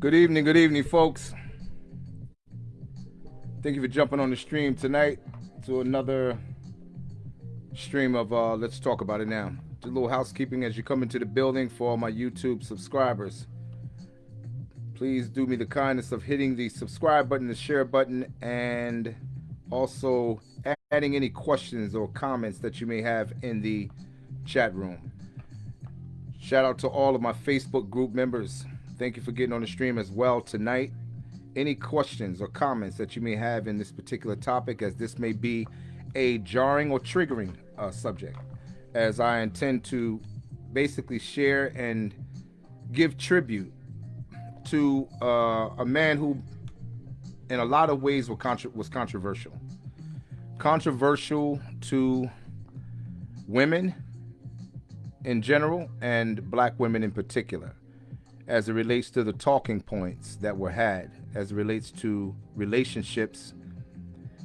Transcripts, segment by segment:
Good evening, good evening, folks. Thank you for jumping on the stream tonight to another stream of uh, Let's Talk About It Now. Do a little housekeeping as you come into the building for all my YouTube subscribers. Please do me the kindness of hitting the subscribe button, the share button, and also adding any questions or comments that you may have in the chat room. Shout out to all of my Facebook group members. Thank you for getting on the stream as well tonight. Any questions or comments that you may have in this particular topic, as this may be a jarring or triggering uh, subject, as I intend to basically share and give tribute to uh, a man who, in a lot of ways, was, contra- was controversial. Controversial to women in general and black women in particular as it relates to the talking points that were had, as it relates to relationships,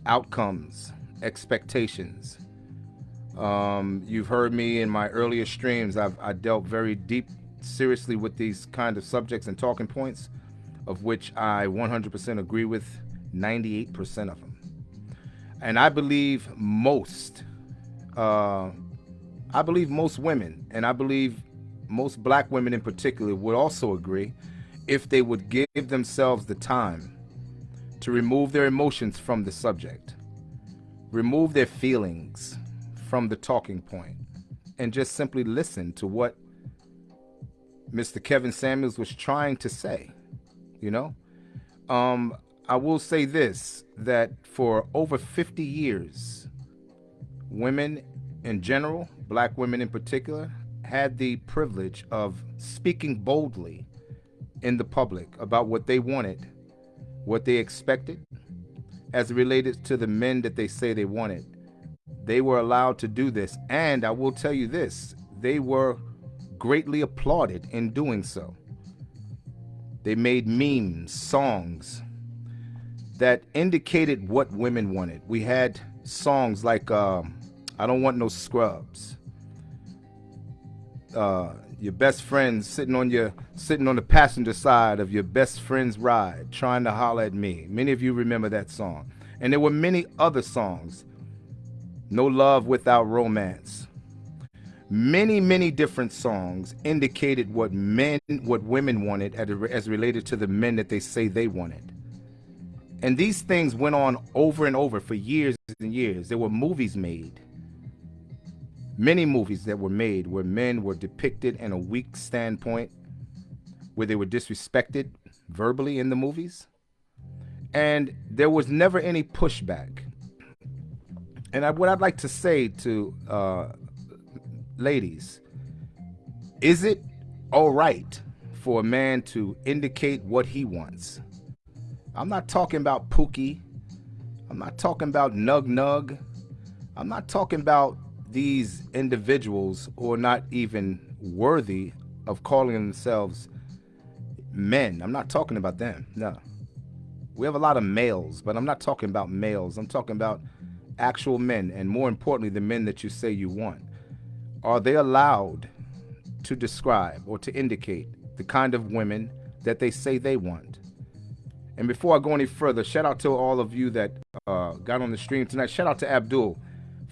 outcomes, expectations. Um, you've heard me in my earlier streams, I've I dealt very deep, seriously with these kind of subjects and talking points, of which I 100% agree with 98% of them. And I believe most, uh, I believe most women, and I believe most black women in particular would also agree if they would give themselves the time to remove their emotions from the subject, remove their feelings from the talking point, and just simply listen to what Mr. Kevin Samuels was trying to say. You know, um, I will say this that for over 50 years, women in general, black women in particular, had the privilege of speaking boldly in the public about what they wanted, what they expected, as related to the men that they say they wanted. They were allowed to do this. And I will tell you this they were greatly applauded in doing so. They made memes, songs that indicated what women wanted. We had songs like um, I Don't Want No Scrubs uh, your best friend sitting on your sitting on the passenger side of your best friend's ride, trying to holler at me. Many of you remember that song, and there were many other songs. No love without romance. Many, many different songs indicated what men, what women wanted as related to the men that they say they wanted. And these things went on over and over for years and years. There were movies made Many movies that were made where men were depicted in a weak standpoint, where they were disrespected verbally in the movies. And there was never any pushback. And I, what I'd like to say to uh, ladies is it all right for a man to indicate what he wants? I'm not talking about Pookie. I'm not talking about Nug Nug. I'm not talking about these individuals who are not even worthy of calling themselves men. I'm not talking about them. No. We have a lot of males, but I'm not talking about males. I'm talking about actual men, and more importantly, the men that you say you want. Are they allowed to describe or to indicate the kind of women that they say they want? And before I go any further, shout out to all of you that uh, got on the stream tonight. Shout out to Abdul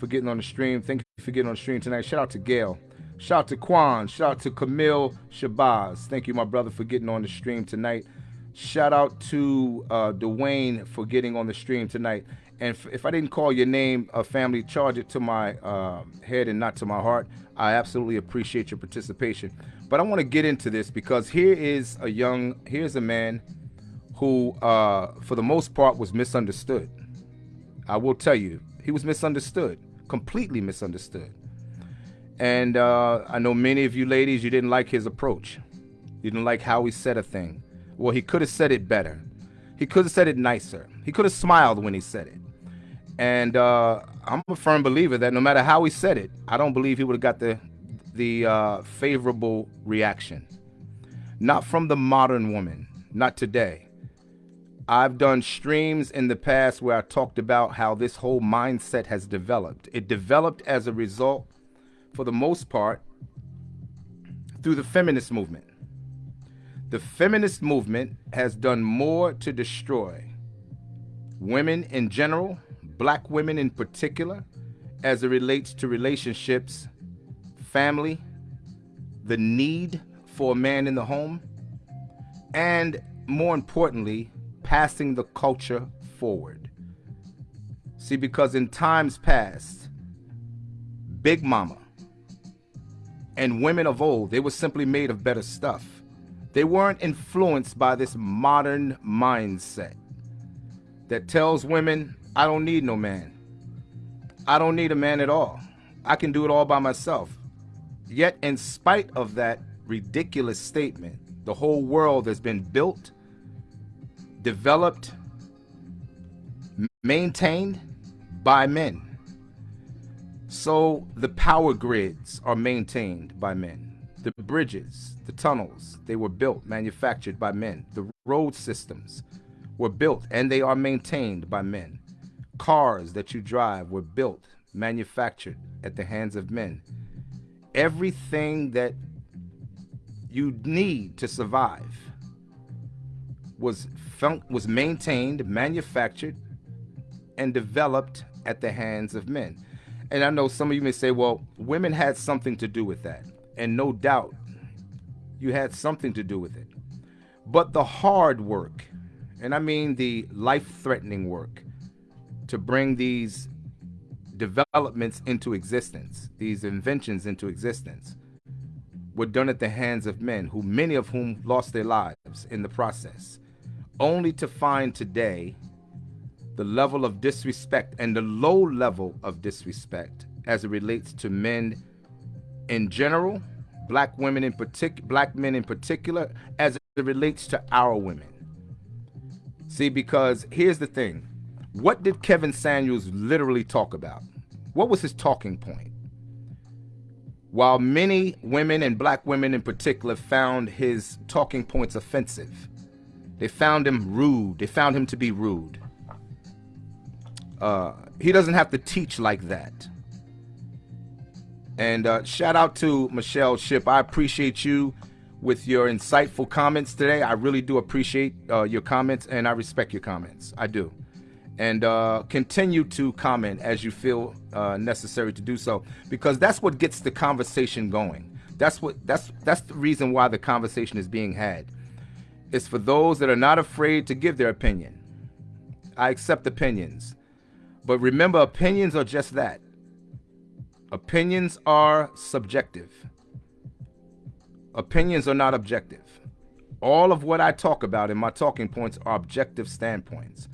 for getting on the stream. Thank you for getting on the stream tonight. Shout out to Gail. Shout out to Quan. Shout out to Camille Shabazz. Thank you, my brother, for getting on the stream tonight. Shout out to uh, Dwayne for getting on the stream tonight. And if I didn't call your name, uh, family, charge it to my uh, head and not to my heart. I absolutely appreciate your participation. But I want to get into this because here is a young, here's a man who, uh, for the most part, was misunderstood. I will tell you, he was misunderstood completely misunderstood. And uh, I know many of you ladies, you didn't like his approach. You didn't like how he said a thing. Well, he could have said it better. He could have said it nicer. He could have smiled when he said it. And uh, I'm a firm believer that no matter how he said it, I don't believe he would have got the the uh, favorable reaction. Not from the modern woman, not today. I've done streams in the past where I talked about how this whole mindset has developed. It developed as a result, for the most part, through the feminist movement. The feminist movement has done more to destroy women in general, black women in particular, as it relates to relationships, family, the need for a man in the home, and more importantly, passing the culture forward. See, because in times past, Big Mama and women of old, they were simply made of better stuff. They weren't influenced by this modern mindset that tells women, I don't need no man. I don't need a man at all. I can do it all by myself. Yet, in spite of that ridiculous statement, the whole world has been built, developed, maintained by men. So the power grids are maintained by men. The bridges, the tunnels, they were built, manufactured by men. The road systems were built and they are maintained by men. Cars that you drive were built, manufactured at the hands of men. Everything that you need to survive was was maintained, manufactured, and developed at the hands of men. And I know some of you may say, well, women had something to do with that. And no doubt you had something to do with it. But the hard work, and I mean the life threatening work, to bring these developments into existence, these inventions into existence, were done at the hands of men, who many of whom lost their lives in the process, only to find today the level of disrespect and the low level of disrespect as it relates to men in general, black women in particular, black men in particular, as it relates to our women. See, because here's the thing. What did Kevin Samuels literally talk about? What was his talking point? While many women and black women in particular found his talking points offensive, they found him rude. They found him to be rude. Uh, he doesn't have to teach like that. And uh, shout out to Michelle Ship. I appreciate you with your insightful comments today. I really do appreciate uh, your comments and I respect your comments. I do and uh, continue to comment as you feel uh, necessary to do so because that's what gets the conversation going that's what that's that's the reason why the conversation is being had it's for those that are not afraid to give their opinion. I accept opinions. But remember opinions are just that. Opinions are subjective. Opinions are not objective. All of what i talk about in my talking points are objective standpoints.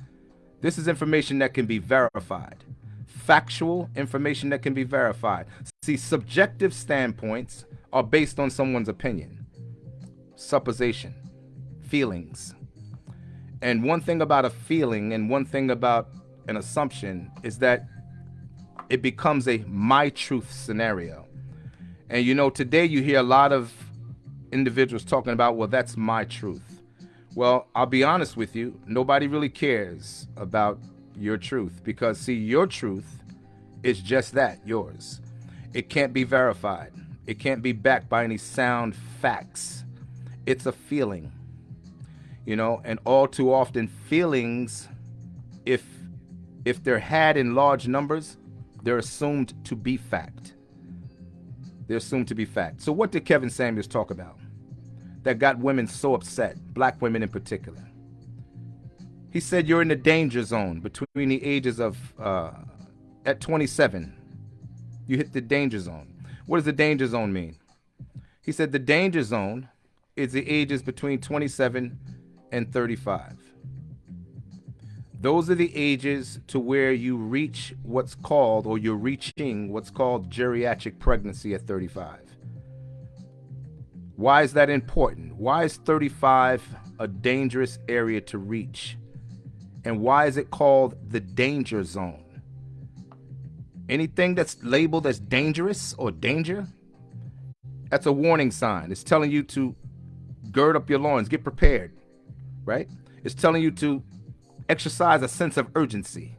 This is information that can be verified. Factual information that can be verified. See, subjective standpoints are based on someone's opinion, supposition, feelings. And one thing about a feeling and one thing about an assumption is that it becomes a my truth scenario. And you know, today you hear a lot of individuals talking about, well, that's my truth. Well, I'll be honest with you, nobody really cares about your truth because, see, your truth is just that yours. It can't be verified, it can't be backed by any sound facts. It's a feeling, you know, and all too often, feelings, if if they're had in large numbers, they're assumed to be fact. They're assumed to be fact. So, what did Kevin Samuels talk about? that got women so upset, black women in particular. He said you're in the danger zone between the ages of, uh, at 27, you hit the danger zone. What does the danger zone mean? He said the danger zone is the ages between 27 and 35. Those are the ages to where you reach what's called, or you're reaching what's called geriatric pregnancy at 35. Why is that important? Why is 35 a dangerous area to reach? And why is it called the danger zone? Anything that's labeled as dangerous or danger, that's a warning sign. It's telling you to gird up your loins, get prepared, right? It's telling you to exercise a sense of urgency.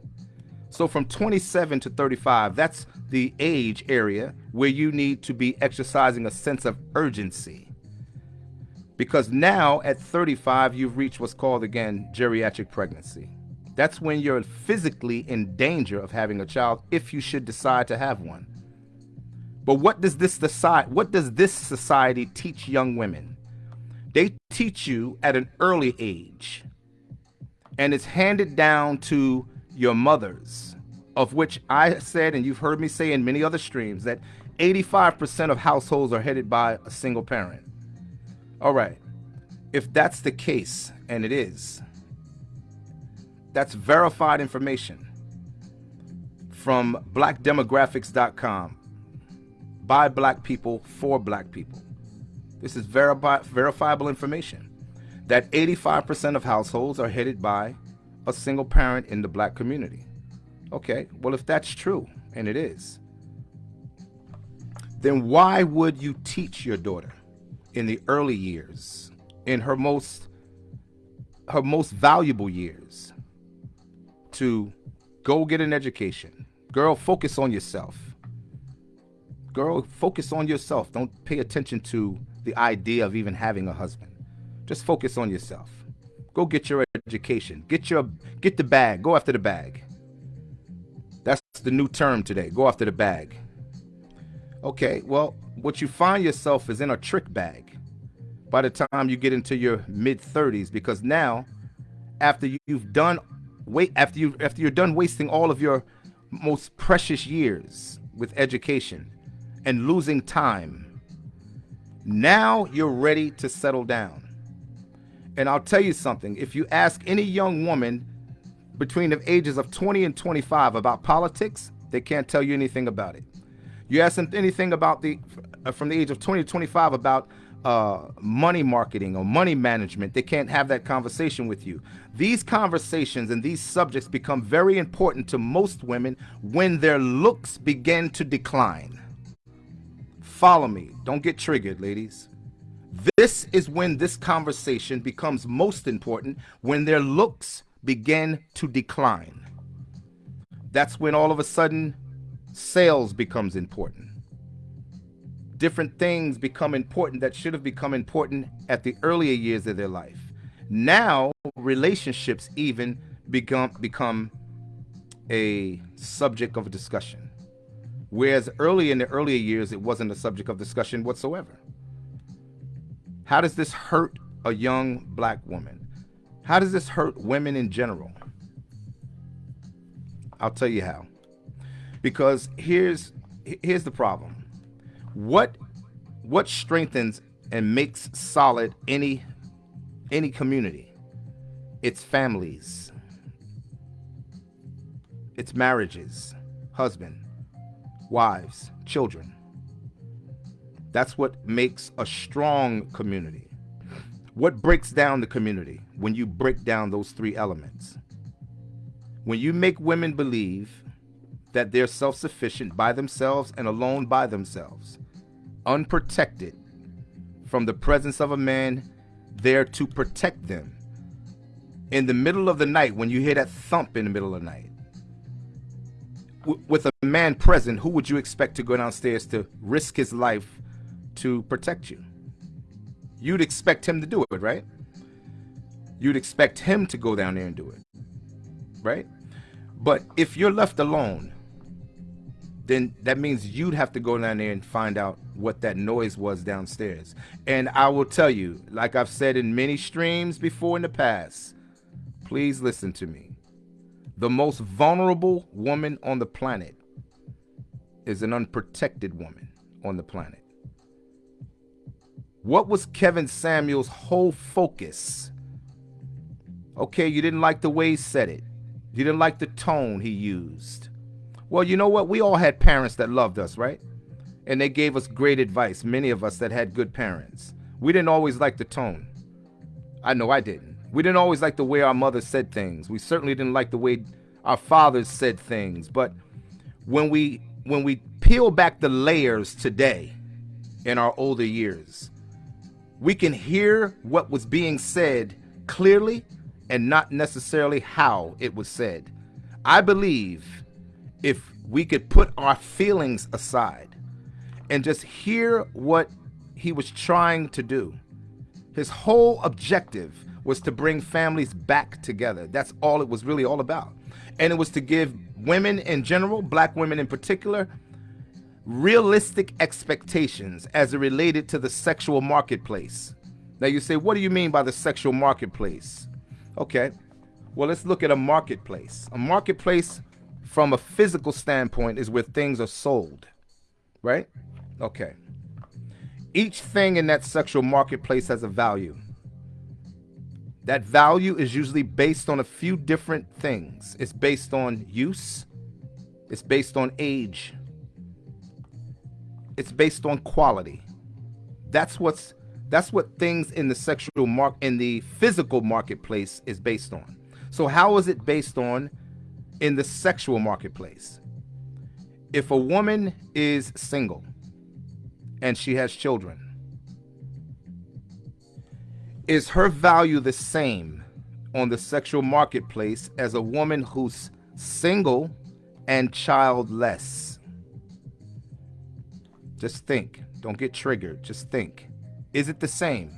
So from 27 to 35, that's the age area where you need to be exercising a sense of urgency Because now at 35, you've reached what's called again geriatric pregnancy. That's when you're physically in danger of having a child if you should decide to have one. But what does this? What does this society teach young women? They teach you at an early age, and it's handed down to your mothers, of which I said, and you've heard me say in many other streams, that 85% of households are headed by a single parent. All right. If that's the case, and it is, that's verified information from blackdemographics.com by black people for black people. This is verifi verifiable information that 85% of households are headed by a single parent in the black community. Okay, well, if that's true, and it is, then why would you teach your daughter in the early years, in her most her most valuable years, to go get an education? Girl, focus on yourself. Girl, focus on yourself. Don't pay attention to the idea of even having a husband. Just focus on yourself. Go get your education. Get your get the bag. Go after the bag. That's the new term today. Go after the bag. Okay, well, what you find yourself is in a trick bag by the time you get into your mid 30s because now after you've done wait after you after you're done wasting all of your most precious years with education and losing time now you're ready to settle down and I'll tell you something if you ask any young woman between the ages of 20 and 25 about politics they can't tell you anything about it you ask them anything about the uh, from the age of 20 to 25 about uh, money marketing or money management, they can't have that conversation with you. These conversations and these subjects become very important to most women when their looks begin to decline. Follow me. Don't get triggered, ladies. This is when this conversation becomes most important when their looks begin to decline. That's when all of a sudden sales becomes important different things become important that should have become important at the earlier years of their life. Now, relationships even become become a subject of discussion. Whereas early in the earlier years, it wasn't a subject of discussion whatsoever. How does this hurt a young black woman? How does this hurt women in general? I'll tell you how. Because here's here's the problem what what strengthens and makes solid any any community it's families it's marriages husband wives children. That's what makes a strong community. What breaks down the community when you break down those three elements? When you make women believe that they're self-sufficient by themselves and alone by themselves unprotected from the presence of a man there to protect them. In the middle of the night, when you hear that thump in the middle of the night, with a man present, who would you expect to go downstairs to risk his life to protect you? You'd expect him to do it, right? You'd expect him to go down there and do it, right? But if you're left alone, then that means you'd have to go down there and find out what that noise was downstairs. And I will tell you, like I've said in many streams before in the past, please listen to me. The most vulnerable woman on the planet is an unprotected woman on the planet. What was Kevin Samuels' whole focus? Okay, you didn't like the way he said it. You didn't like the tone he used. Well, you know what? We all had parents that loved us, right? And they gave us great advice, many of us that had good parents. We didn't always like the tone. I know I didn't. We didn't always like the way our mothers said things. We certainly didn't like the way our fathers said things. But when we when we peel back the layers today in our older years, we can hear what was being said clearly and not necessarily how it was said. I believe if we could put our feelings aside and just hear what he was trying to do, His whole objective was to bring families back together. That's all it was really all about. And it was to give women in general, black women in particular, realistic expectations as it related to the sexual marketplace. Now you say, what do you mean by the sexual marketplace? Okay, well, let's look at a marketplace. A marketplace from a physical standpoint is where things are sold, right? Okay. Each thing in that sexual marketplace has a value. That value is usually based on a few different things. It's based on use, it's based on age, it's based on quality. That's what's that's what things in the sexual mark in the physical marketplace is based on. So how is it based on in the sexual marketplace? If a woman is single and she has children, is her value the same on the sexual marketplace as a woman who's single and childless? Just think. Don't get triggered. Just think. Is it the same?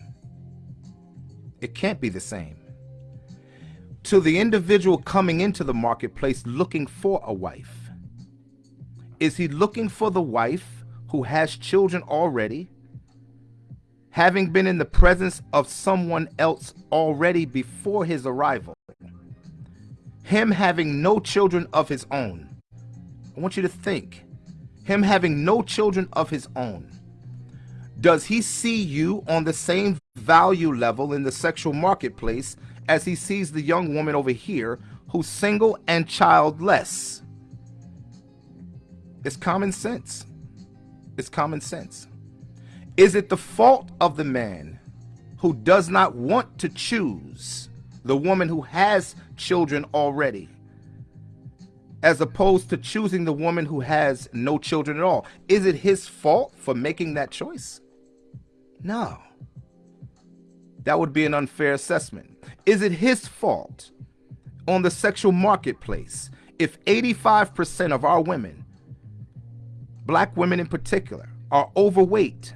It can't be the same. To the individual coming into the marketplace looking for a wife, is he looking for the wife who has children already having been in the presence of someone else already before his arrival, him having no children of his own. I want you to think, him having no children of his own. Does he see you on the same value level in the sexual marketplace as he sees the young woman over here who's single and childless? It's common sense. It's common sense. Is it the fault of the man who does not want to choose the woman who has children already, as opposed to choosing the woman who has no children at all? Is it his fault for making that choice? No. That would be an unfair assessment. Is it his fault on the sexual marketplace if 85% of our women, black women in particular, are overweight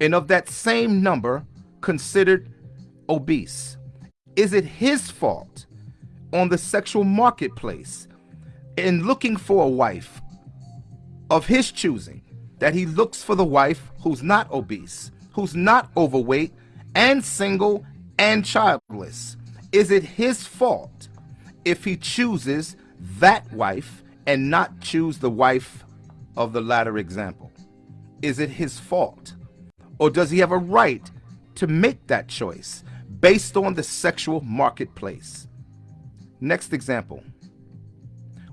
and of that same number considered obese? Is it his fault on the sexual marketplace in looking for a wife of his choosing that he looks for the wife who's not obese, who's not overweight, and single and childless? Is it his fault if he chooses that wife and not choose the wife of the latter example? Is it his fault? Or does he have a right to make that choice based on the sexual marketplace? Next example.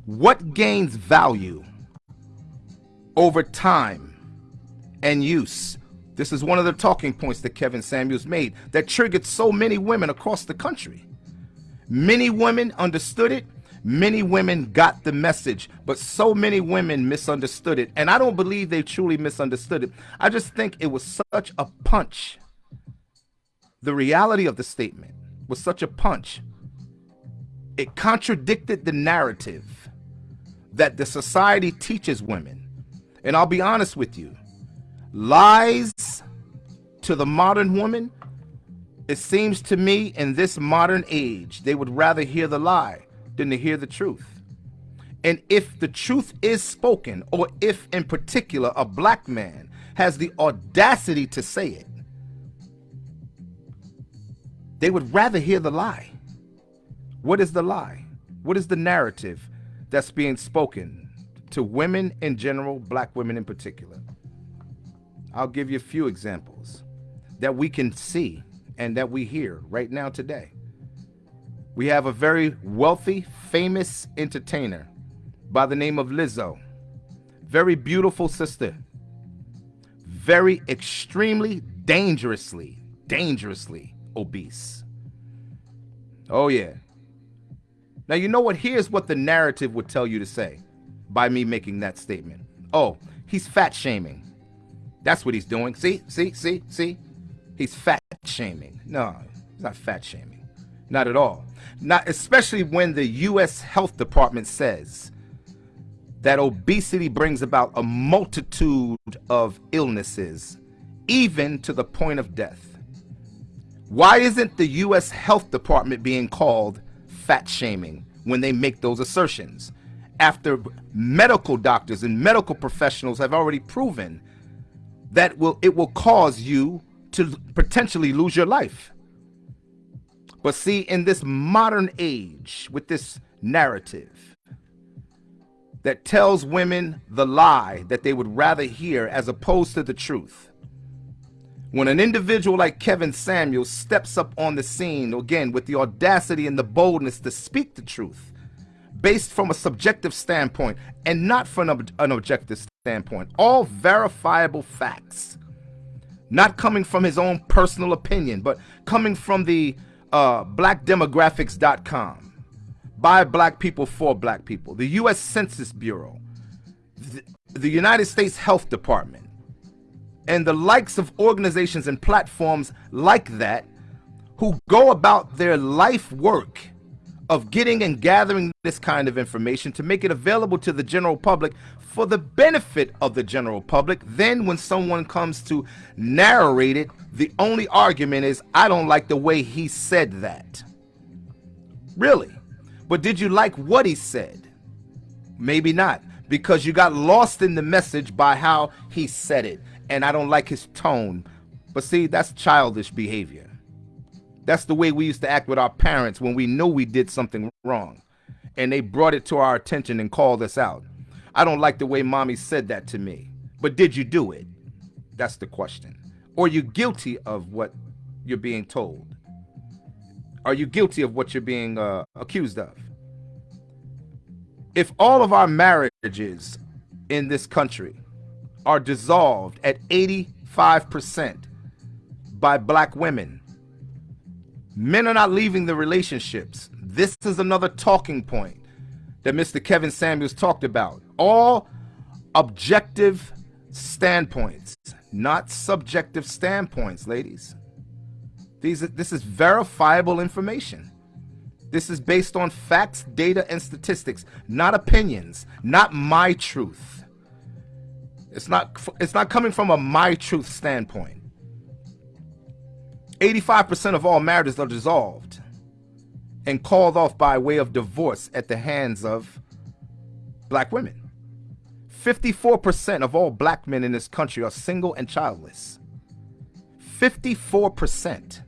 What gains value over time and use? This is one of the talking points that Kevin Samuels made that triggered so many women across the country. Many women understood it Many women got the message, but so many women misunderstood it. And I don't believe they truly misunderstood it. I just think it was such a punch. The reality of the statement was such a punch. It contradicted the narrative that the society teaches women. And I'll be honest with you, lies to the modern woman, it seems to me in this modern age, they would rather hear the lie than to hear the truth. And if the truth is spoken, or if in particular a black man has the audacity to say it, they would rather hear the lie. What is the lie? What is the narrative that's being spoken to women in general, black women in particular? I'll give you a few examples that we can see and that we hear right now today. We have a very wealthy, famous entertainer by the name of Lizzo. Very beautiful sister. Very extremely dangerously, dangerously obese. Oh, yeah. Now, you know what? Here's what the narrative would tell you to say by me making that statement. Oh, he's fat shaming. That's what he's doing. See, see, see, see? He's fat shaming. No, he's not fat shaming. Not at all. Not especially when the US Health Department says that obesity brings about a multitude of illnesses, even to the point of death. Why isn't the U.S. Health Department being called fat shaming when they make those assertions? After medical doctors and medical professionals have already proven that will it will cause you to potentially lose your life. But see, in this modern age, with this narrative that tells women the lie that they would rather hear as opposed to the truth, when an individual like Kevin Samuels steps up on the scene, again, with the audacity and the boldness to speak the truth, based from a subjective standpoint and not from an objective standpoint, all verifiable facts, not coming from his own personal opinion, but coming from the uh, blackdemographics.com, by black people for black people, the U.S. Census Bureau, the, the United States Health Department, and the likes of organizations and platforms like that who go about their life work of getting and gathering this kind of information to make it available to the general public for the benefit of the general public. Then when someone comes to narrate it, the only argument is, I don't like the way he said that. Really? But did you like what he said? Maybe not, because you got lost in the message by how he said it and I don't like his tone. But see, that's childish behavior. That's the way we used to act with our parents when we know we did something wrong and they brought it to our attention and called us out. I don't like the way mommy said that to me. But did you do it? That's the question. Or you guilty of what you're being told? Are you guilty of what you're being uh, accused of? If all of our marriages in this country are dissolved at 85% by black women. Men are not leaving the relationships. This is another talking point that Mr. Kevin Samuels talked about. All objective standpoints, not subjective standpoints, ladies. These, this is verifiable information. This is based on facts, data, and statistics, not opinions, not my truth. It's not it's not coming from a my truth standpoint. 85% of all marriages are dissolved and called off by way of divorce at the hands of black women. 54% of all black men in this country are single and childless. 54%.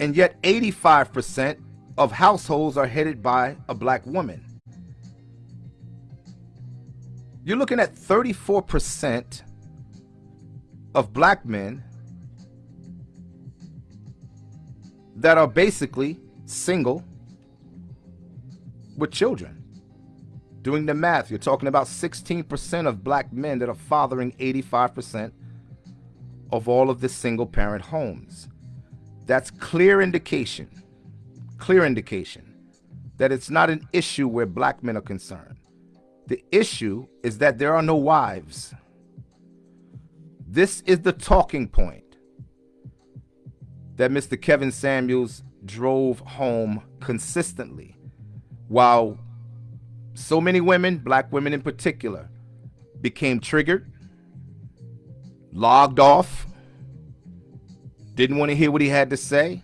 And yet 85% of households are headed by a black woman. You're looking at 34% of black men that are basically single with children. Doing the math, you're talking about 16% of black men that are fathering 85% of all of the single parent homes. That's clear indication, clear indication that it's not an issue where black men are concerned. The issue is that there are no wives. This is the talking point that Mr. Kevin Samuels drove home consistently. While so many women, black women in particular, became triggered, logged off, didn't want to hear what he had to say.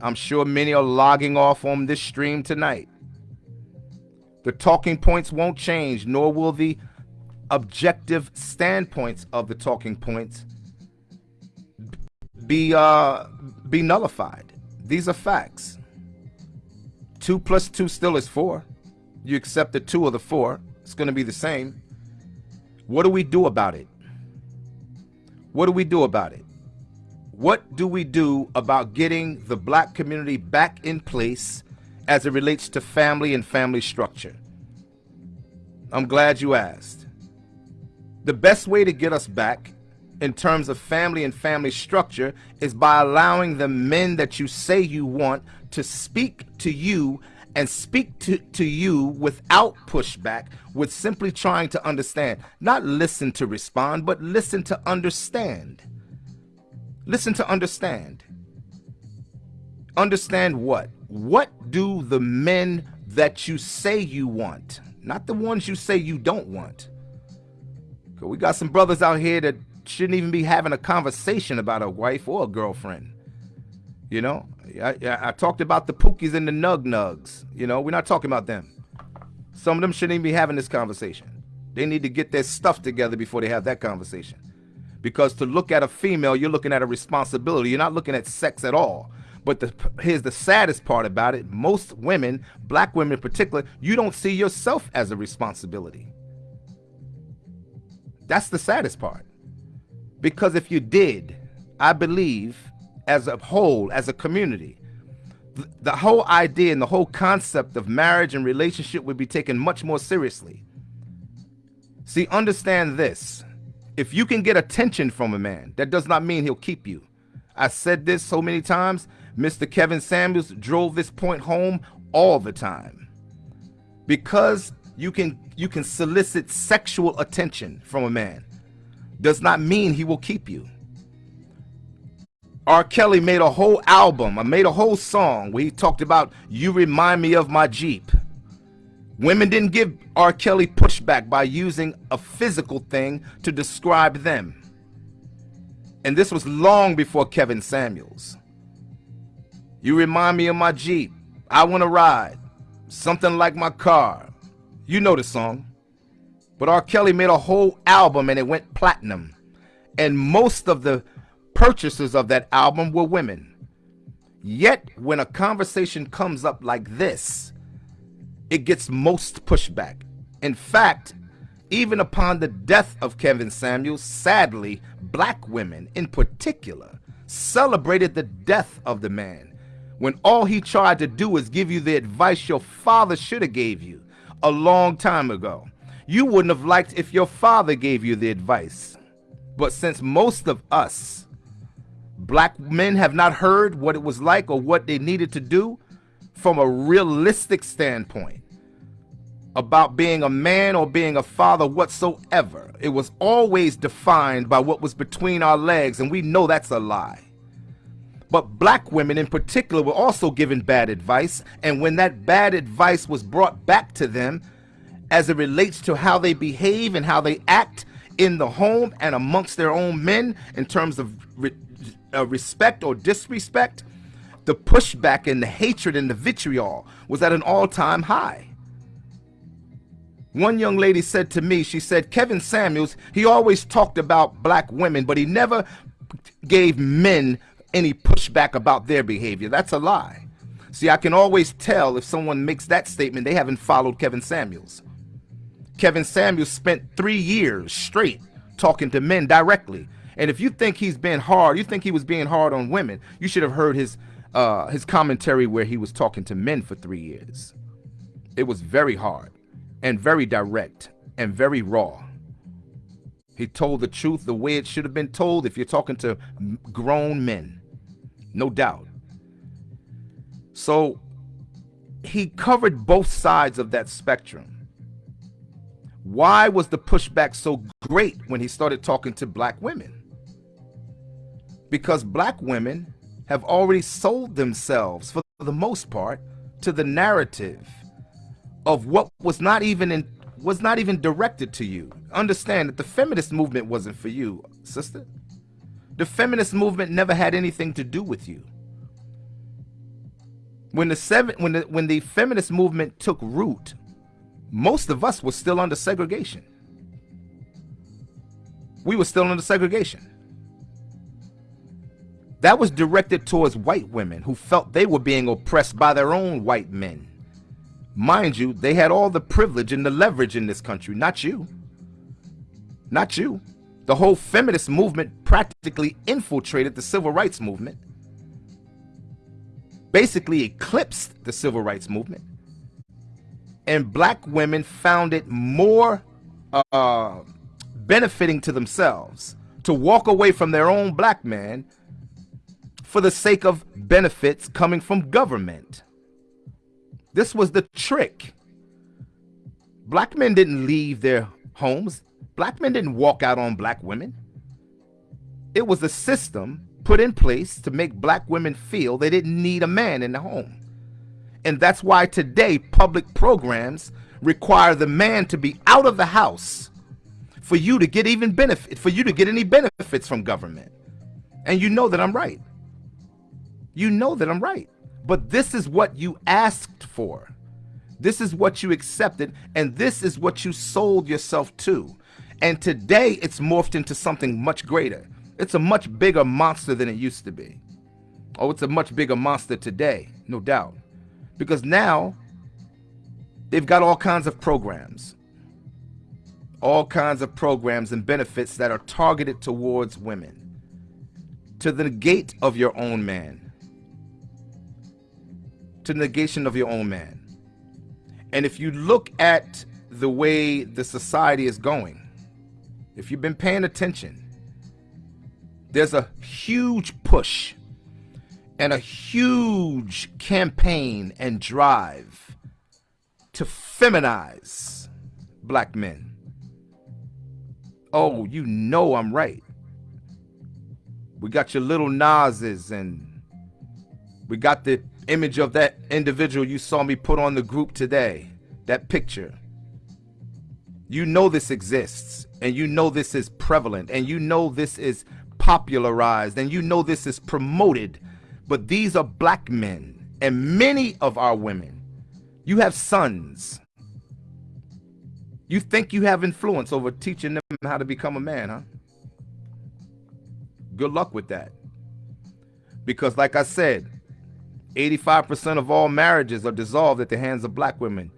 I'm sure many are logging off on this stream tonight. The talking points won't change, nor will the objective standpoints of the talking points be uh, be nullified. These are facts. Two plus two still is four. You accept the two of the four. It's going to be the same. What do we do about it? What do we do about it? What do we do about getting the black community back in place as it relates to family and family structure? I'm glad you asked. The best way to get us back in terms of family and family structure is by allowing the men that you say you want to speak to you and speak to, to you without pushback, with simply trying to understand. Not listen to respond, but listen to understand. Listen to understand. Understand what? What do the men that you say you want, not the ones you say you don't want? We got some brothers out here that shouldn't even be having a conversation about a wife or a girlfriend. You know, I, I, talked about the pookies and the nug nugs. You know, we're not talking about them. Some of them shouldn't even be having this conversation. They need to get their stuff together before they have that conversation. Because to look at a female, you're looking at a responsibility. You're not looking at sex at all. But the, here's the saddest part about it. Most women, black women in particular, you don't see yourself as a responsibility. That's the saddest part. Because if you did, I believe, as a whole, as a community, th the whole idea and the whole concept of marriage and relationship would be taken much more seriously. See, understand this. If you can get attention from a man, that does not mean he'll keep you. I said this so many times. Mr. Kevin Samuels drove this point home all the time. Because you can you can solicit sexual attention from a man does not mean he will keep you. R. Kelly made a whole album, I made a whole song where he talked about you remind me of my Jeep. Women didn't give R. Kelly pushback by using a physical thing to describe them. And this was long before Kevin Samuels. You remind me of my Jeep. I want to ride. Something like my car. You know the song. But R. Kelly made a whole album and it went platinum. And most of the purchasers of that album were women. Yet, when a conversation comes up like this, it gets most pushback. In fact, even upon the death of Kevin Samuels, sadly, black women in particular celebrated the death of the man when all he tried to do was give you the advice your father should have gave you a long time ago. You wouldn't have liked if your father gave you the advice. But since most of us black men have not heard what it was like or what they needed to do from a realistic standpoint, about being a man or being a father whatsoever. It was always defined by what was between our legs, and we know that's a lie. But black women in particular were also given bad advice, and when that bad advice was brought back to them as it relates to how they behave and how they act in the home and amongst their own men in terms of re uh, respect or disrespect, the pushback and the hatred and the vitriol was at an all-time high. One young lady said to me, she said, Kevin Samuels, he always talked about black women, but he never gave men any pushback about their behavior. That's a lie. See, I can always tell if someone makes that statement, they haven't followed Kevin Samuels. Kevin Samuels spent three years straight talking to men directly. And if you think he's been hard, you think he was being hard on women, you should have heard his uh, his commentary where he was talking to men for three years. It was very hard and very direct and very raw. He told the truth the way it should have been told if you're talking to grown men. No doubt. So he covered both sides of that spectrum. Why was the pushback so great when he started talking to black women? Because black women have already sold themselves, for the most part, to the narrative of what was not even in was not even directed to you. Understand that the feminist movement wasn't for you, sister. The feminist movement never had anything to do with you. When the seven when the when the feminist movement took root, most of us were still under segregation. We were still under segregation. That was directed towards white women who felt they were being oppressed by their own white men. Mind you, they had all the privilege and the leverage in this country, not you. Not you. The whole feminist movement practically infiltrated the civil rights movement, basically eclipsed the civil rights movement. And black women found it more uh, benefiting to themselves to walk away from their own black man for the sake of benefits coming from government. This was the trick. Black men didn't leave their homes. Black men didn't walk out on black women. It was a system put in place to make black women feel they didn't need a man in the home. And that's why today public programs require the man to be out of the house for you to get even benefit, for you to get any benefits from government. And you know that I'm right. You know that I'm right. But this is what you asked for. This is what you accepted, and this is what you sold yourself to. And today it's morphed into something much greater. It's a much bigger monster than it used to be. Oh, it's a much bigger monster today, no doubt. Because now they've got all kinds of programs, all kinds of programs and benefits that are targeted towards women. To the negate of your own man, to negation of your own man. And if you look at the way the society is going, if you've been paying attention, there's a huge push and a huge campaign and drive to feminize black men. Oh, you know I'm right. We got your Lil Nas's and we got the image of that individual you saw me put on the group today, that picture. You know this exists and you know this is prevalent and you know this is popularized and you know this is promoted but these are black men and many of our women. You have sons. You think you have influence over teaching them how to become a man, huh? Good luck with that. Because like I said, 85% of all marriages are dissolved at the hands of black women.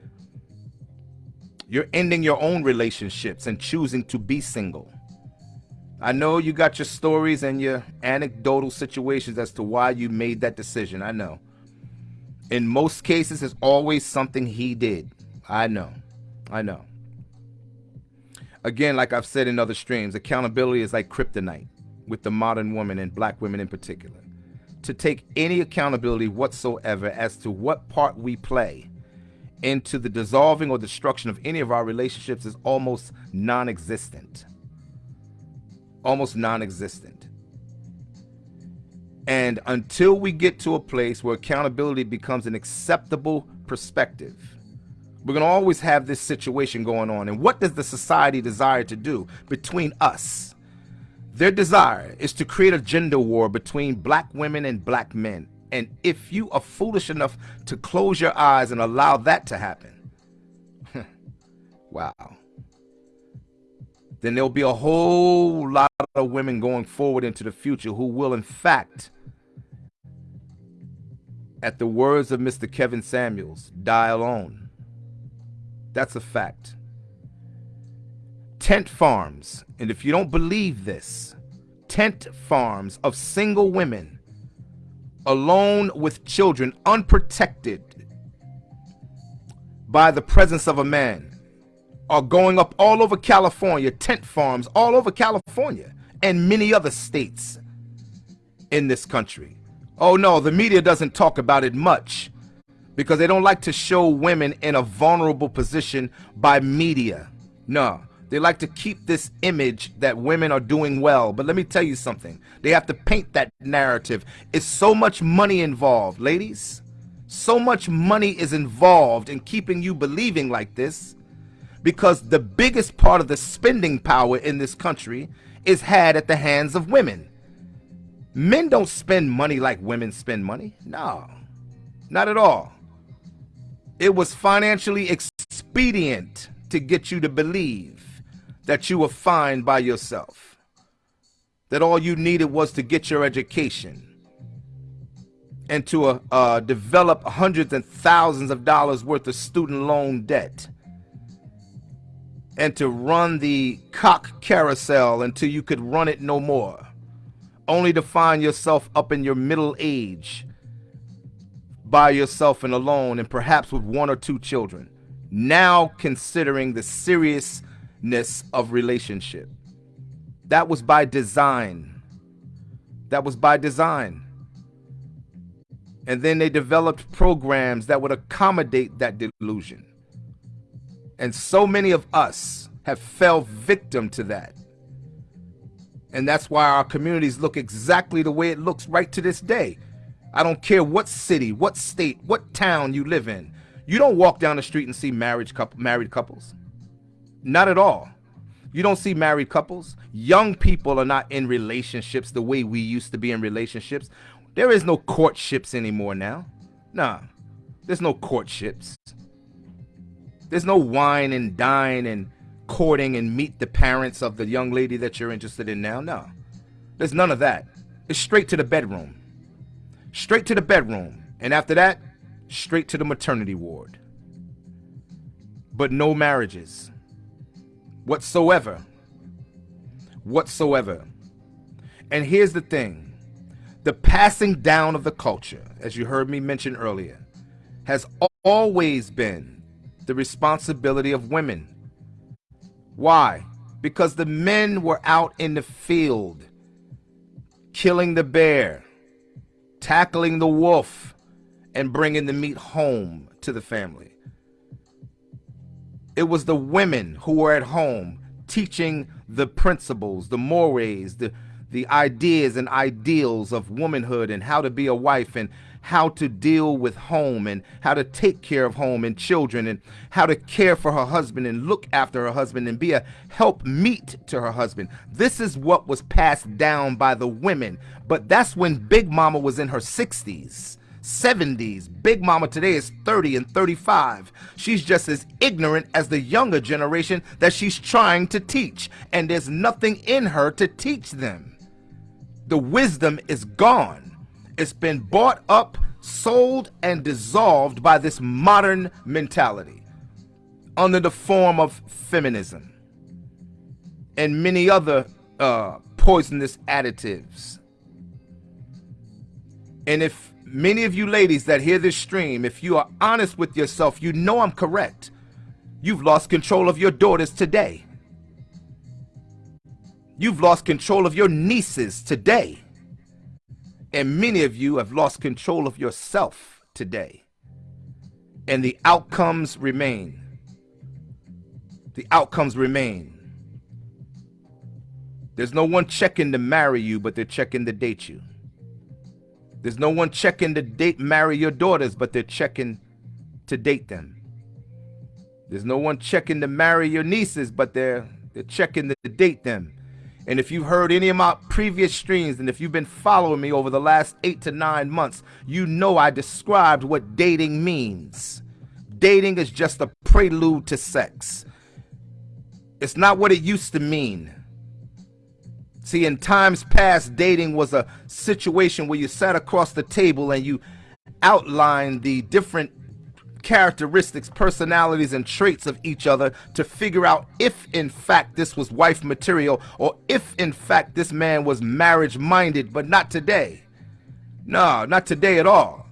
You're ending your own relationships and choosing to be single. I know you got your stories and your anecdotal situations as to why you made that decision. I know. In most cases, it's always something he did. I know. I know. Again, like I've said in other streams, accountability is like kryptonite with the modern woman and black women in particular. To take any accountability whatsoever as to what part we play into the dissolving or destruction of any of our relationships is almost non existent almost non-existent. And until we get to a place where accountability becomes an acceptable perspective, we're going to always have this situation going on. And what does the society desire to do between us? Their desire is to create a gender war between black women and black men. And if you are foolish enough to close your eyes and allow that to happen, wow then there'll be a whole lot of women going forward into the future who will, in fact, at the words of Mr. Kevin Samuels, die alone. That's a fact. Tent farms, and if you don't believe this, tent farms of single women alone with children, unprotected by the presence of a man are going up all over California, tent farms all over California and many other states in this country. Oh no, the media doesn't talk about it much because they don't like to show women in a vulnerable position by media. No, they like to keep this image that women are doing well. But let me tell you something. They have to paint that narrative. It's so much money involved, ladies. So much money is involved in keeping you believing like this because the biggest part of the spending power in this country is had at the hands of women. Men don't spend money like women spend money. No, not at all. It was financially expedient to get you to believe that you were fine by yourself, that all you needed was to get your education and to uh, uh, develop hundreds and thousands of dollars worth of student loan debt and to run the cock carousel until you could run it no more, only to find yourself up in your middle age by yourself and alone and perhaps with one or two children, now considering the seriousness of relationship. That was by design. That was by design. And then they developed programs that would accommodate that delusion. And so many of us have fell victim to that. And that's why our communities look exactly the way it looks right to this day. I don't care what city, what state, what town you live in. You don't walk down the street and see marriage couple, married couples. Not at all. You don't see married couples. Young people are not in relationships the way we used to be in relationships. There is no courtships anymore now. Nah, there's no courtships. There's no wine and dine and courting and meet the parents of the young lady that you're interested in now. No, there's none of that. It's straight to the bedroom. Straight to the bedroom. And after that, straight to the maternity ward. But no marriages whatsoever. Whatsoever. And here's the thing the passing down of the culture, as you heard me mention earlier, has always been the responsibility of women. Why? Because the men were out in the field, killing the bear, tackling the wolf, and bringing the meat home to the family. It was the women who were at home teaching the principles, the mores, the, the ideas and ideals of womanhood and how to be a wife and how to deal with home and how to take care of home and children and how to care for her husband and look after her husband and be a help meet to her husband. This is what was passed down by the women. But that's when Big Mama was in her 60s. 70s. Big Mama today is 30 and 35. She's just as ignorant as the younger generation that she's trying to teach, and there's nothing in her to teach them. The wisdom is gone. It's been bought up, sold, and dissolved by this modern mentality under the form of feminism and many other uh, poisonous additives. And if many of you ladies that hear this stream, if you are honest with yourself, you know I'm correct. You've lost control of your daughters today. You've lost control of your nieces today. And many of you have lost control of yourself today. And the outcomes remain. The outcomes remain. There's no one checking to marry you, but they're checking to date you. There's no one checking to date marry your daughters, but they're checking to date them. There's no one checking to marry your nieces, but they're they're checking to date them. And if you've heard any of my previous streams, and if you've been following me over the last eight to nine months, you know I described what dating means. Dating is just a prelude to sex. It's not what it used to mean. See, in times past, dating was a situation where you sat across the table and you outlined the different characteristics, personalities, and traits of each other to figure out if, in fact, this was wife material or if, in fact, this man was marriage minded, but not today. No, not today at all.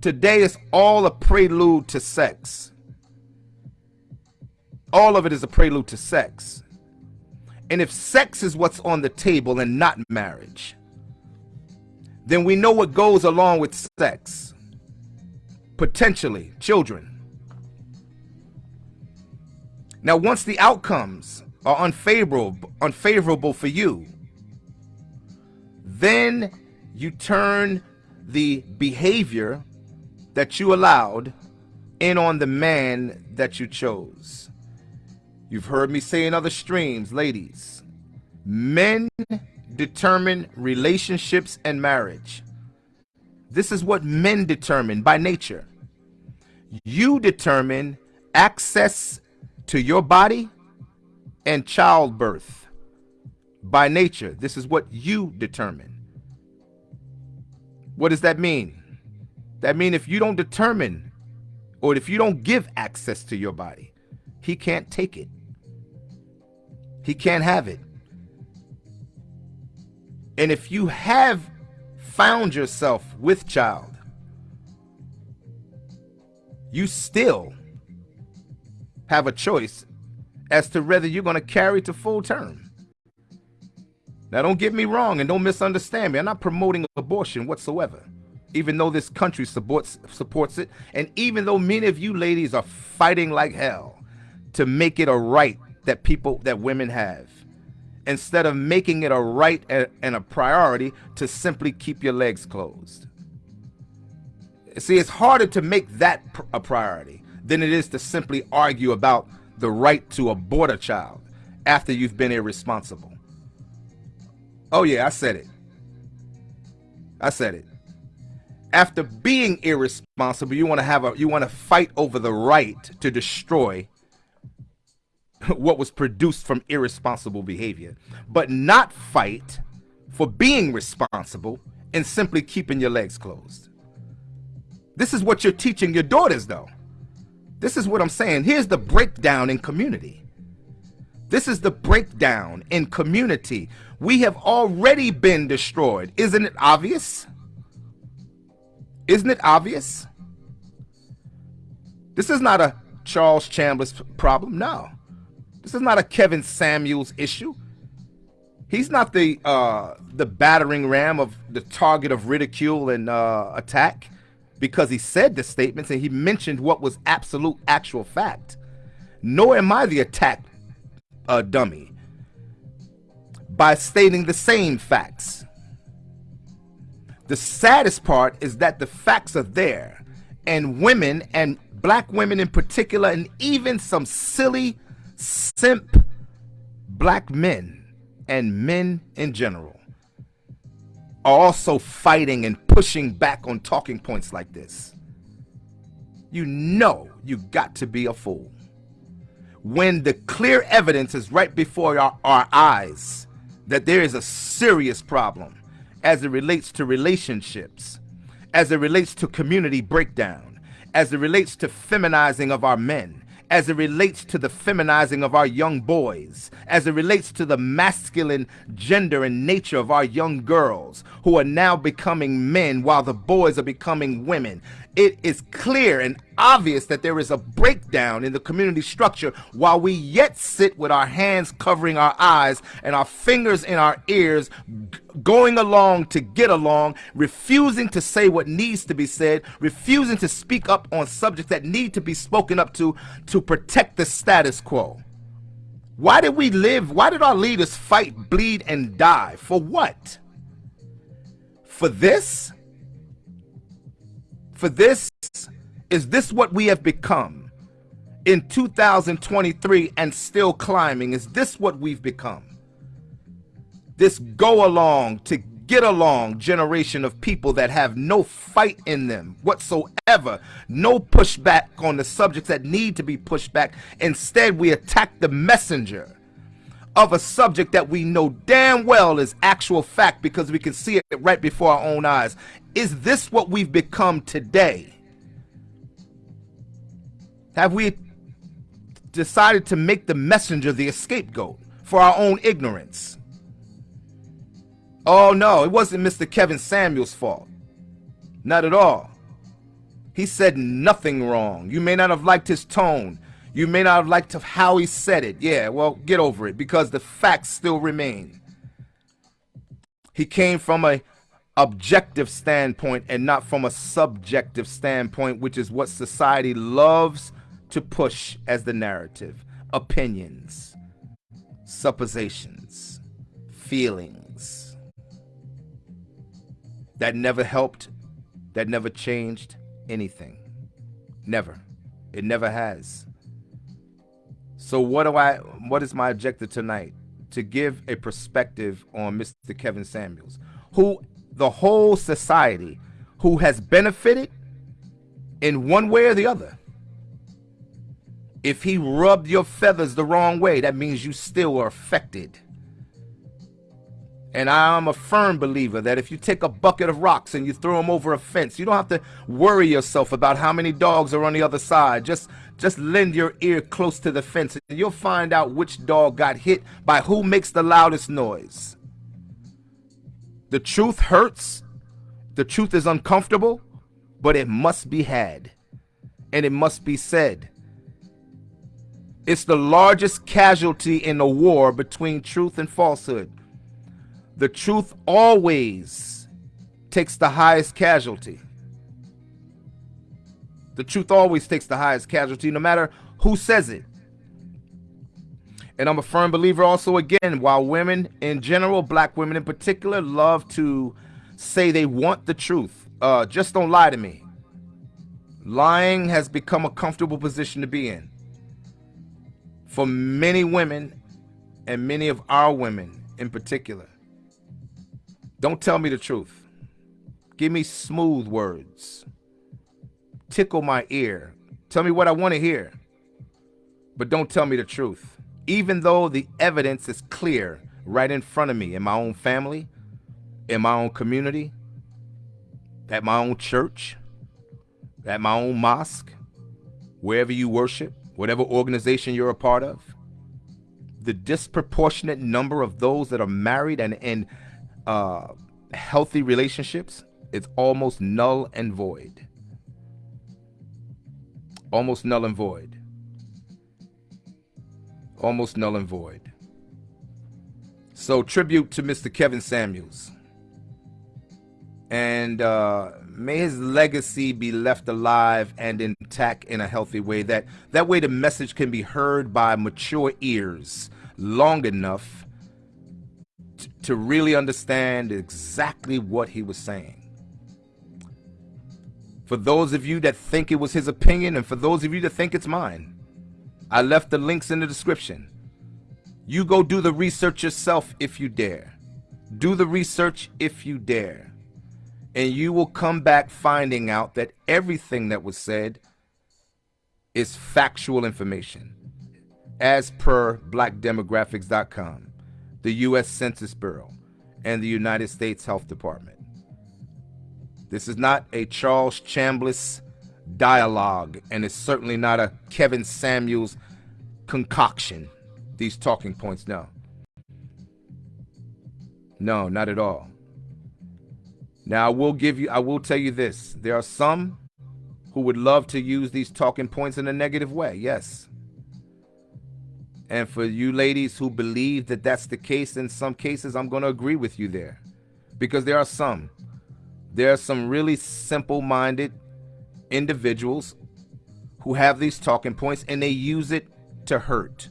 Today is all a prelude to sex. All of it is a prelude to sex. And if sex is what's on the table and not marriage, then we know what goes along with sex. Potentially, children. Now, once the outcomes are unfavorable, unfavorable for you, then you turn the behavior that you allowed in on the man that you chose. You've heard me say in other streams, ladies, men determine relationships and marriage. This is what men determine by nature. You determine access to your body and childbirth by nature. This is what you determine. What does that mean? That means if you don't determine or if you don't give access to your body, he can't take it. He can't have it. And if you have found yourself with child, you still have a choice as to whether you're going to carry to full term. Now, don't get me wrong and don't misunderstand me. I'm not promoting abortion whatsoever, even though this country supports, supports it. And even though many of you ladies are fighting like hell to make it a right that people that women have instead of making it a right and a priority to simply keep your legs closed. See, it's harder to make that a priority than it is to simply argue about the right to abort a child after you've been irresponsible. Oh yeah, I said it. I said it. After being irresponsible, you want to have a you want to fight over the right to destroy what was produced from irresponsible behavior, but not fight for being responsible and simply keeping your legs closed. This is what you're teaching your daughters though. This is what I'm saying. Here's the breakdown in community. This is the breakdown in community. We have already been destroyed. Isn't it obvious? Isn't it obvious? This is not a Charles Chandler's problem. No. This is not a Kevin Samuels issue. He's not the uh, the battering ram of the target of ridicule and uh, attack because he said the statements and he mentioned what was absolute actual fact. Nor am I the attack uh, dummy by stating the same facts. The saddest part is that the facts are there and women and black women in particular and even some silly simp black men and men in general are also fighting and pushing back on talking points like this. You know you got to be a fool. When the clear evidence is right before our, our eyes that there is a serious problem as it relates to relationships, as it relates to community breakdown, as it relates to feminizing of our men, as it relates to the feminizing of our young boys, as it relates to the masculine gender and nature of our young girls who are now becoming men while the boys are becoming women. It is clear and obvious that there is a breakdown in the community structure while we yet sit with our hands covering our eyes and our fingers in our ears going along to get along, refusing to say what needs to be said, refusing to speak up on subjects that need to be spoken up to to protect the status quo. Why did we live? Why did our leaders fight, bleed, and die? For what? For this? For this? Is this what we have become in 2023 and still climbing? Is this what we've become? this go along to get along generation of people that have no fight in them whatsoever, no pushback on the subjects that need to be pushed back. Instead, we attack the messenger of a subject that we know damn well is actual fact because we can see it right before our own eyes. Is this what we've become today? Have we decided to make the messenger the scapegoat for our own ignorance? Oh no, it wasn't Mr. Kevin Samuels' fault. Not at all. He said nothing wrong. You may not have liked his tone. You may not have liked how he said it. Yeah, well, get over it because the facts still remain. He came from a objective standpoint and not from a subjective standpoint, which is what society loves to push as the narrative. Opinions, suppositions, feelings that never helped, that never changed anything. Never. It never has. So what do I what is my objective tonight? To give a perspective on Mr. Kevin Samuels, who the whole society who has benefited in one way or the other. If he rubbed your feathers the wrong way, that means you still are affected. And I'm a firm believer that if you take a bucket of rocks and you throw them over a fence, you don't have to worry yourself about how many dogs are on the other side. Just just lend your ear close to the fence and you'll find out which dog got hit by who makes the loudest noise. The truth hurts. The truth is uncomfortable, but it must be had. And it must be said. It's the largest casualty in the war between truth and falsehood the truth always takes the highest casualty. The truth always takes the highest casualty, no matter who says it. And I'm a firm believer also, again, while women in general, black women in particular, love to say they want the truth, uh, just don't lie to me. Lying has become a comfortable position to be in. For many women and many of our women in particular. Don't tell me the truth. Give me smooth words. Tickle my ear. Tell me what I want to hear. But don't tell me the truth. Even though the evidence is clear right in front of me in my own family, in my own community, at my own church, at my own mosque, wherever you worship, whatever organization you're a part of, the disproportionate number of those that are married and in uh, healthy relationships is almost null and void. Almost null and void. Almost null and void. So, tribute to Mr. Kevin Samuels. And uh, may his legacy be left alive and intact in a healthy way. That, that way, the message can be heard by mature ears long enough to really understand exactly what he was saying. For those of you that think it was his opinion, and for those of you that think it's mine, I left the links in the description. You go do the research yourself if you dare. Do the research if you dare. And you will come back finding out that everything that was said is factual information as per blackdemographics.com, the U.S. Census Bureau, and the United States Health Department. This is not a Charles Chambliss dialogue, and it's certainly not a Kevin Samuels concoction. These talking points, no. No, not at all. Now, I will give you, I will tell you this. There are some who would love to use these talking points in a negative way. Yes. And for you ladies who believe that that's the case, in some cases, I'm going to agree with you there. Because there are some. There are some really simple minded individuals who have these talking points and they use it to hurt.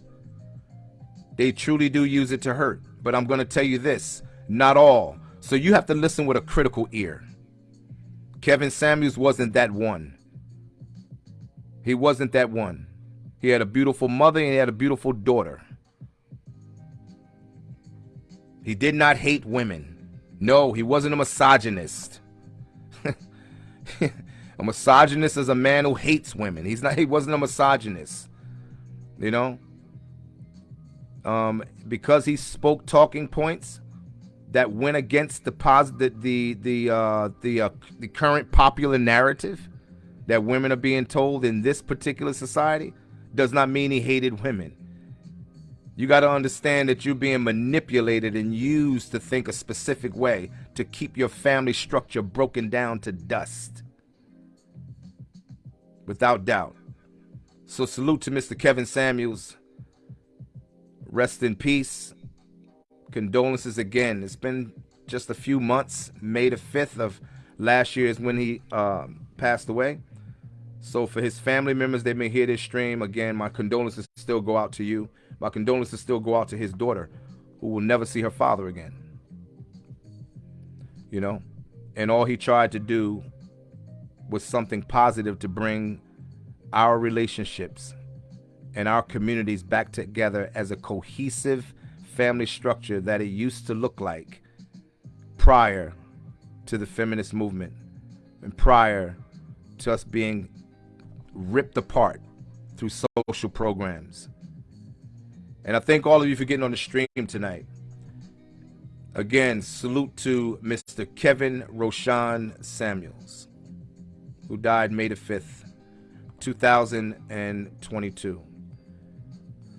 They truly do use it to hurt. But I'm going to tell you this not all. So you have to listen with a critical ear. Kevin Samuels wasn't that one. He wasn't that one. He had a beautiful mother and he had a beautiful daughter. He did not hate women. No, he wasn't a misogynist. a misogynist is a man who hates women. He's not he wasn't a misogynist. You know? Um, because he spoke talking points that went against the positive the the uh, the uh, the current popular narrative that women are being told in this particular society does not mean he hated women. You got to understand that you're being manipulated and used to think a specific way to keep your family structure broken down to dust. Without doubt. So salute to Mr. Kevin Samuels. Rest in peace. Condolences again. It's been just a few months. May the 5th of last year is when he um, passed away. So for his family members, they may hear this stream. Again, my condolences still go out to you. My condolences still go out to his daughter, who will never see her father again. You know? And all he tried to do was something positive to bring our relationships and our communities back together as a cohesive family structure that it used to look like prior to the feminist movement and prior to us being ripped apart through social programs. And I thank all of you for getting on the stream tonight. Again, salute to Mr. Kevin Roshan Samuels, who died May the 5th, 2022.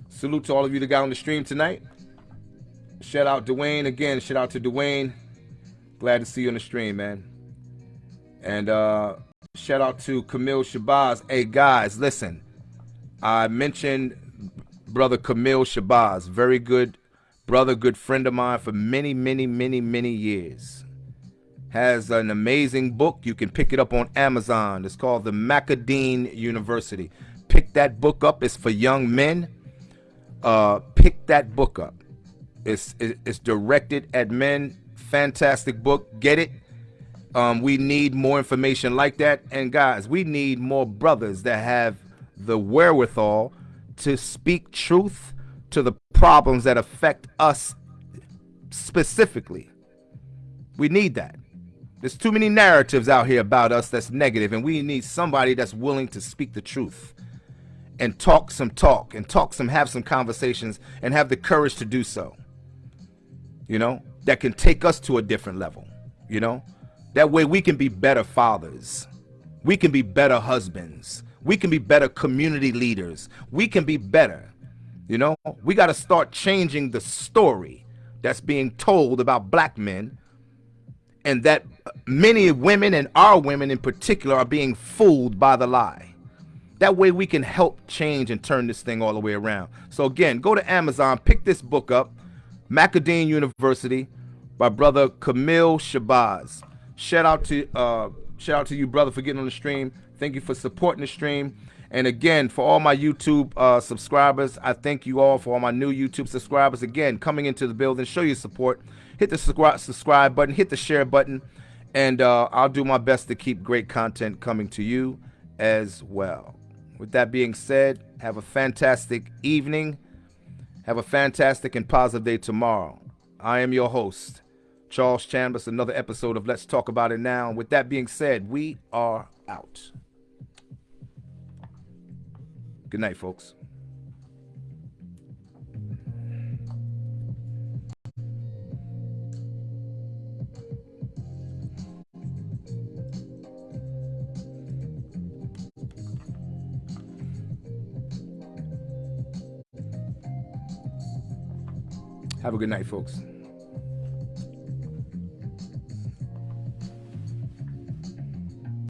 Salute to all of you that got on the stream tonight. Shout out Dwayne again. Shout out to Dwayne. Glad to see you on the stream, man. And uh Shout out to Camille Shabazz. Hey guys, listen. I mentioned brother Camille Shabazz, very good brother, good friend of mine for many, many, many, many years. Has an amazing book. You can pick it up on Amazon. It's called The Macadine University. Pick that book up. It's for young men. Uh, pick that book up. It's it's directed at men. Fantastic book. Get it um, we need more information like that. And guys, we need more brothers that have the wherewithal to speak truth to the problems that affect us specifically. We need that. There's too many narratives out here about us that's negative, and we need somebody that's willing to speak the truth and talk some talk and talk some, have some conversations and have the courage to do so. You know, that can take us to a different level. You know, that way we can be better fathers. We can be better husbands. We can be better community leaders. We can be better. You know, we got to start changing the story that's being told about black men and that many women and our women in particular are being fooled by the lie. That way we can help change and turn this thing all the way around. So again, go to Amazon, pick this book up, Macadine University by brother Camille Shabazz. Shout out to uh, shout out to you, brother, for getting on the stream. Thank you for supporting the stream. And again, for all my YouTube uh, subscribers, I thank you all for all my new YouTube subscribers. Again, coming into the building, show your support. Hit the subscribe button, hit the share button, and uh, I'll do my best to keep great content coming to you as well. With that being said, have a fantastic evening. Have a fantastic and positive day tomorrow. I am your host, Charles Chambers, another episode of Let's Talk About It Now. With that being said, we are out. Good night, folks. Have a good night, folks.